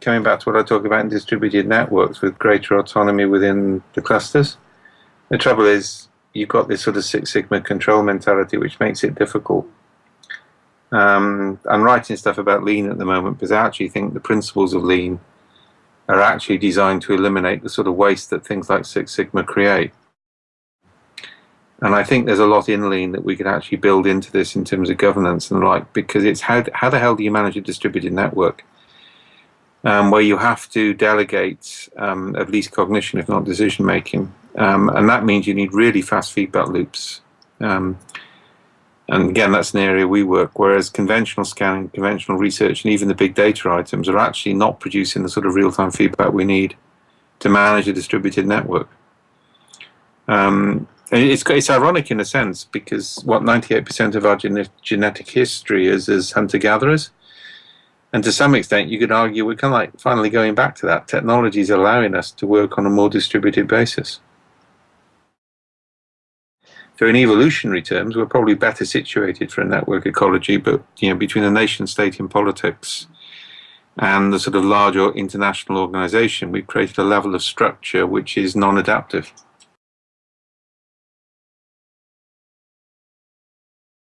coming back to what I talk about in distributed networks with greater autonomy within the clusters. The trouble is you've got this sort of Six Sigma control mentality which makes it difficult. Um, I'm writing stuff about lean at the moment because I actually think the principles of lean are actually designed to eliminate the sort of waste that things like Six Sigma create. And I think there's a lot in lean that we could actually build into this in terms of governance and like because it's how how the hell do you manage a distributed network? Um, where you have to delegate um, at least cognition, if not decision making. Um, and that means you need really fast feedback loops. Um, and again, that's an area we work, whereas conventional scanning, conventional research, and even the big data items are actually not producing the sort of real-time feedback we need to manage a distributed network. Um, it's, it's ironic in a sense because what 98% of our genetic history is as hunter-gatherers and to some extent, you could argue we're kind of like finally going back to that. Technology is allowing us to work on a more distributed basis. So in evolutionary terms, we're probably better situated for a network ecology, but you know, between the nation state in politics and the sort of larger international organization, we've created a level of structure which is non-adaptive.